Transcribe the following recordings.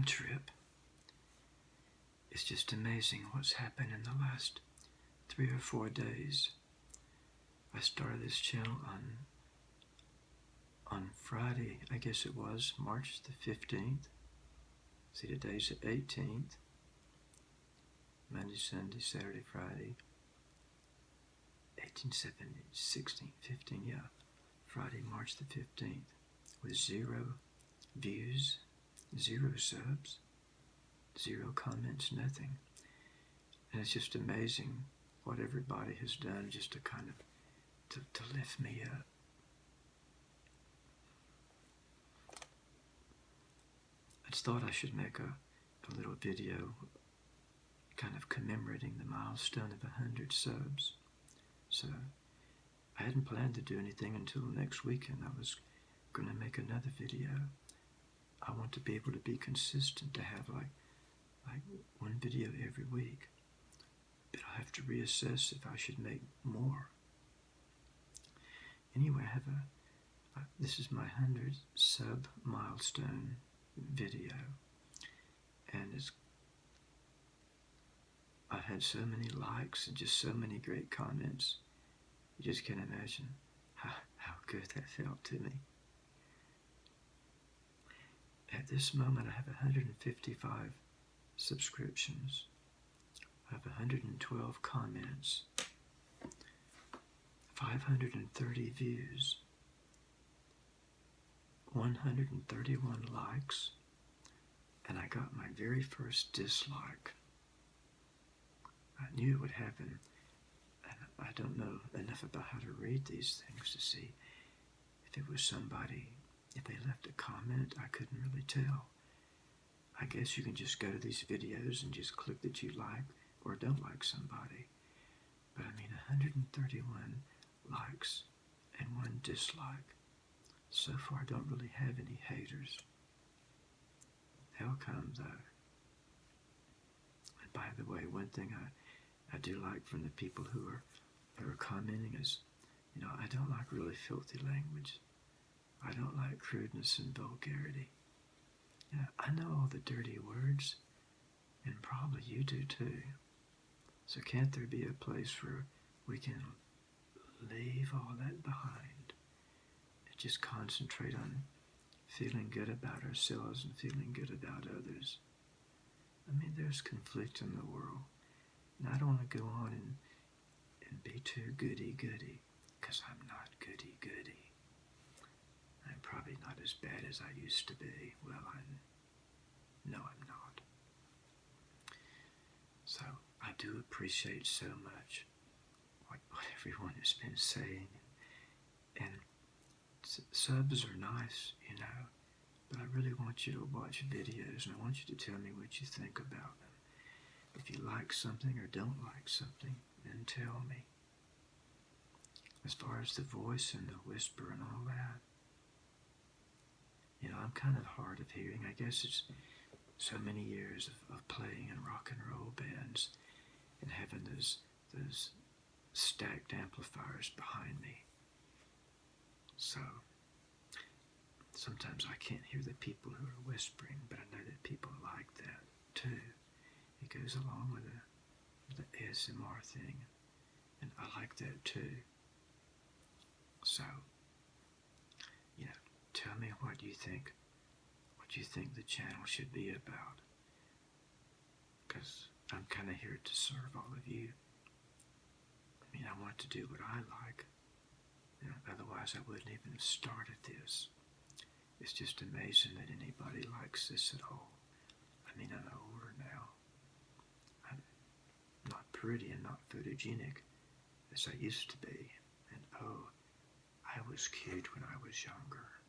time trip. It's just amazing what's happened in the last three or four days. I started this channel on on Friday, I guess it was, March the 15th. See, today's the 18th. Monday, Sunday, Saturday, Friday. 18, 17, 16, 15, yeah. Friday, March the 15th. With zero views, zero subs, zero comments, nothing. And it's just amazing what everybody has done just to kind of to, to lift me up. I just thought I should make a, a little video kind of commemorating the milestone of 100 subs. So I hadn't planned to do anything until next weekend. I was going to make another video. I want to be able to be consistent, to have like, like one video every week. But I'll have to reassess if I should make more. Anyway, I have a, this is my 100 sub milestone video. And it's I've had so many likes and just so many great comments. You just can't imagine how, how good that felt to me. At this moment, I have 155 subscriptions. I have 112 comments, 530 views, 131 likes, and I got my very first dislike. I knew it would happen, and I don't know enough about how to read these things to see if it was somebody, if they left a comment, I couldn't really tell. I guess you can just go to these videos and just click that you like or don't like somebody. But I mean, 131 likes and one dislike. So far, I don't really have any haters. They'll come though. And by the way, one thing I, I do like from the people who are who are commenting is, you know, I don't like really filthy language. I don't like crudeness and vulgarity. Yeah, I know all the dirty words, and probably you do too. So can't there be a place where we can leave all that behind and just concentrate on feeling good about ourselves and feeling good about others? I mean, there's conflict in the world, and I don't want to go on and, and be too goody-goody, because I'm not goody-goody. As bad as I used to be. Well, I'm. no, I'm not. So I do appreciate so much what, what everyone has been saying. And subs are nice, you know, but I really want you to watch videos and I want you to tell me what you think about them. If you like something or don't like something, then tell me. As far as the voice and the whisper and all that, you know, I'm kind of hard of hearing. I guess it's so many years of, of playing in rock and roll bands and having those those stacked amplifiers behind me. So sometimes I can't hear the people who are whispering, but I know that people like that too. It goes along with the, the ASMR thing, and I like that too. So, tell me what you think, what you think the channel should be about. Because I'm kind of here to serve all of you. I mean, I want to do what I like. You know, otherwise, I wouldn't even have started this. It's just amazing that anybody likes this at all. I mean, I'm older now. I'm not pretty and not photogenic as I used to be. And oh, I was cute when I was younger.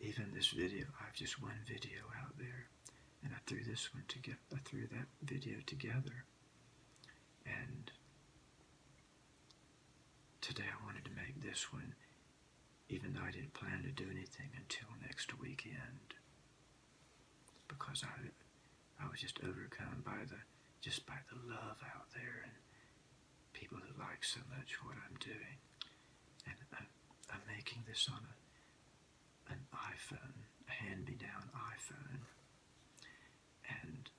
Even this video, I have just one video out there and I threw this one together. I threw that video together, and today I wanted to make this one, even though I didn't plan to do anything until next weekend, because I, I was just overcome by the, just by the love out there and people who like so much what I'm doing, and I'm, I'm making this on a, an iPhone, a hand-me-down iPhone, and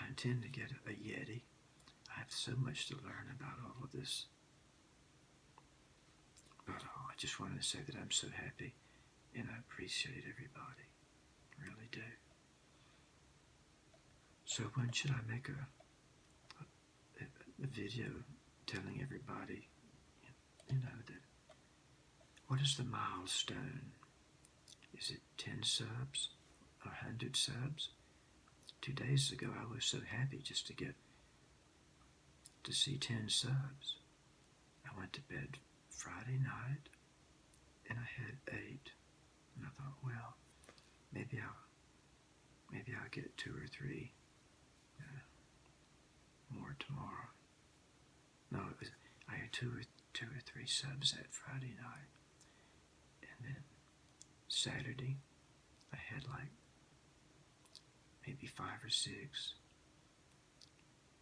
I intend to get a Yeti. I have so much to learn about all of this. But oh, I just wanted to say that I'm so happy and I appreciate everybody. really do. So when should I make a, a, a video telling everybody, you know, that what is the milestone? Is it 10 subs? or 100 subs? Two days ago I was so happy just to get to see 10 subs. I went to bed Friday night and I had eight. And I thought, well, maybe I'll maybe I'll get two or three uh, more tomorrow. No, it was I had two or two or three subs that Friday night, and then Saturday I had like maybe five or six,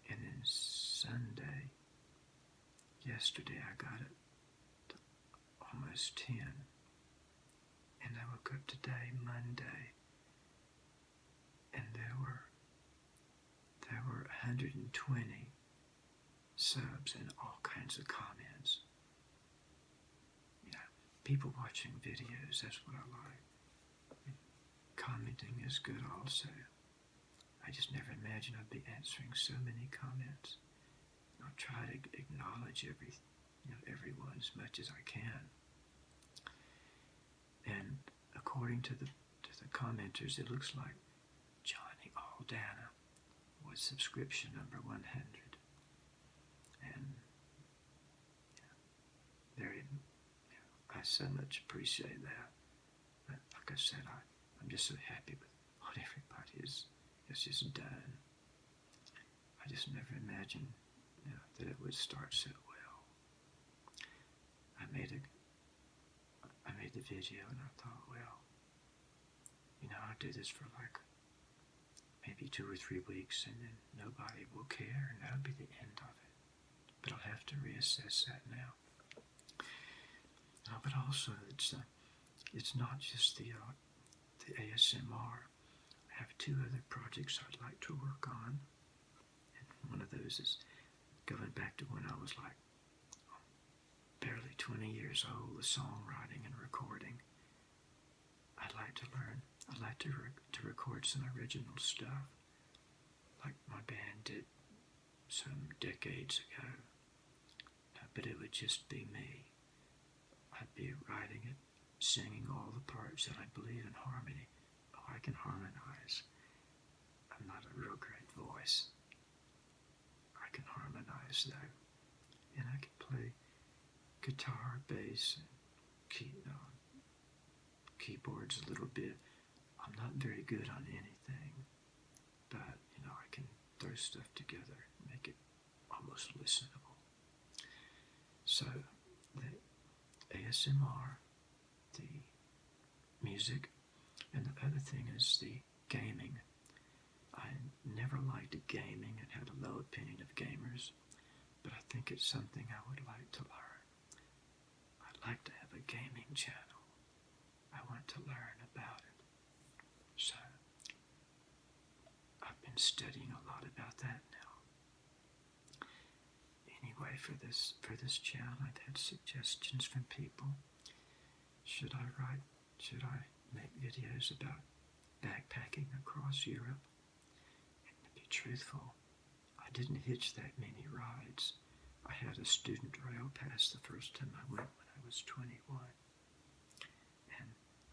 and then Sunday yesterday I got it to almost ten and I woke up today, Monday, and there were there were 120 subs and all kinds of comments. You know, people watching videos, that's what I like. Commenting is good also. I just never imagined I'd be answering so many comments. I'll try to acknowledge every, you know, everyone as much as I can. And according to the to the commenters, it looks like Johnny Aldana was subscription number 100. And yeah, very, yeah, I so much appreciate that. But like I said, I, I'm just so happy with what everybody has just done. I just never imagined you know, that it would start so well. I made a I made the video and I thought, well, you know, I'll do this for like maybe two or three weeks and then nobody will care and that'll be the end of it. But I'll have to reassess that now. Uh, but also, it's uh, it's not just the uh, the ASMR. I have two other projects I'd like to work on, and one of those is going back to when I was like barely 20 years old with songwriting and recording. I'd like to learn, I'd like to, re- to record some original stuff like my band did some decades ago. Uh, but it would just be me. I'd be writing it, singing all the parts that I believe in harmony. Oh, I can harmonize. I'm not a real great voice. I can harmonize though. And I can play guitar, bass, and key, uh, keyboards a little bit. I'm not very good on anything, but you know I can throw stuff together make it almost listenable. So the ASMR, the music, and the other thing is the gaming. I never liked gaming and had a low opinion of gamers, but I think it's something I would like to learn I'd like to have a gaming channel. I want to learn about it. So, I've been studying a lot about that now. Anyway, for this for this channel, I've had suggestions from people. Should I write? Should I make videos about backpacking across Europe? And to be truthful, I didn't hitch that many rides. I had a student rail pass the first time I went when I was 21. And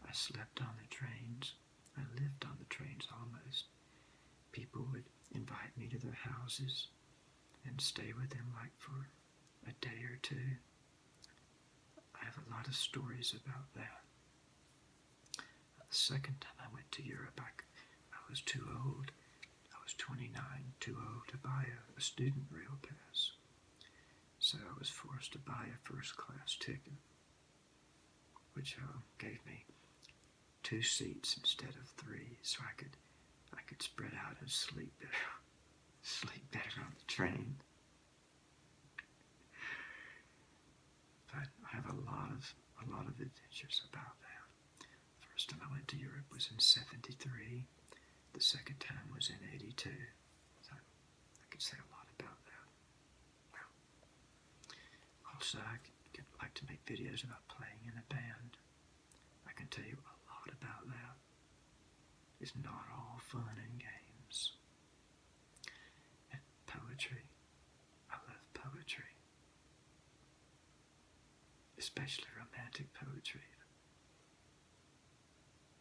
I slept on the trains. I lived on the trains almost. People would invite me to their houses and stay with them like for a day or two. I have a lot of stories about that. The second time I went to Europe, I, I was too old. I was 29, too old to buy a, a student rail pass so I was forced to buy a first class ticket, which uh, gave me two seats instead of three, so I could I could spread out and sleep better, sleep better on the train. But I have a lot of a lot of adventures about that. First time I went to Europe was in 73. The second time was in 82. So I could say a lot about that. Well, also, I could, like to make videos about playing in a band. I can tell you a lot about that. It's not all fun and games. And poetry. I love poetry. Especially romantic poetry.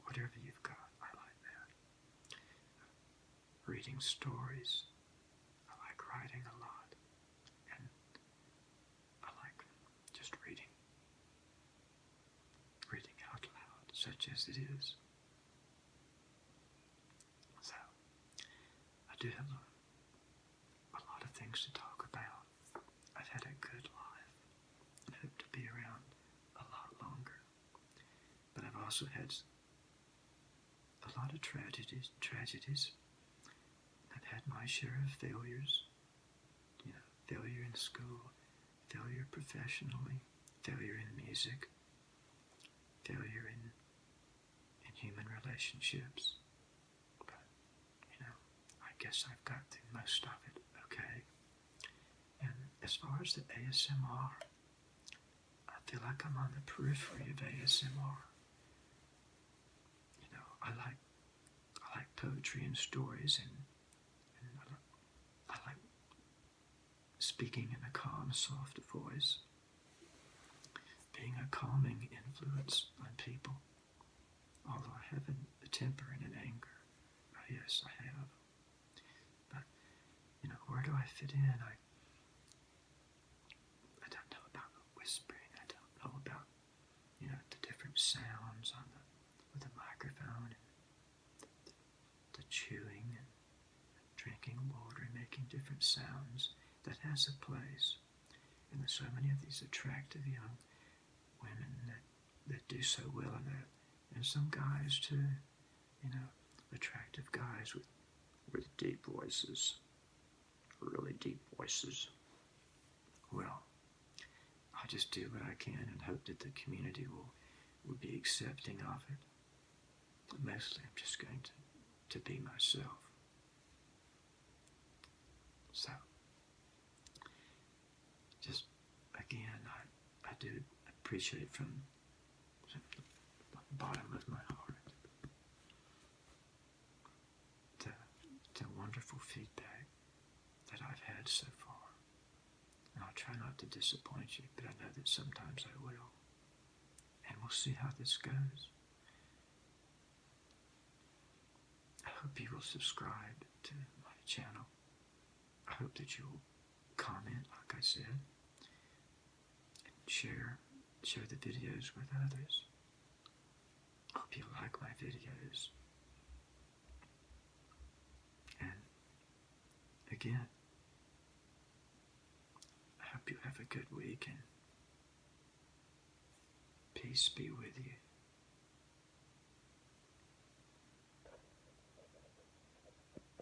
Whatever you've got, I like that. Reading stories. I like writing a lot. And I like just reading. Reading out loud, such as it is. So, I do have a, a lot of things to talk about. I've had a good life and hope to be around a lot longer. But I've also had a lot of tragedies. Tragedies. I've had my share of failures. You know, failure in school, failure professionally, failure in music, failure in in human relationships. But you know, I guess I've got through most of it okay. And as far as the ASMR, I feel like I'm on the periphery of ASMR. I like I like poetry and stories, and, and I, like, I like speaking in a calm, soft voice, being a calming influence on people. Although I have a temper and an anger, oh, yes, I have. But you know, where do I fit in? I don't know about whispering. I don't know about you know the different sounds on the with the microphone and the, the chewing and drinking water and making different sounds. That has a place. And there's so many of these attractive young women that, that do so well in that. And some guys too, you know, attractive guys with with deep voices. Really deep voices. Well, I just do what I can and hope that the community will, will be accepting of it. But Mostly I'm just going to, to be myself. So, just again, I, I do appreciate from the bottom of my heart the, the wonderful feedback that I've had so far. And I'll try not to disappoint you, but I know that sometimes I will. And we'll see how this goes. I hope you will subscribe to my channel. I hope that you'll comment, like I said, and share, share the videos with others. Hope you like my videos. And again, I hope you have a good week and peace be with you.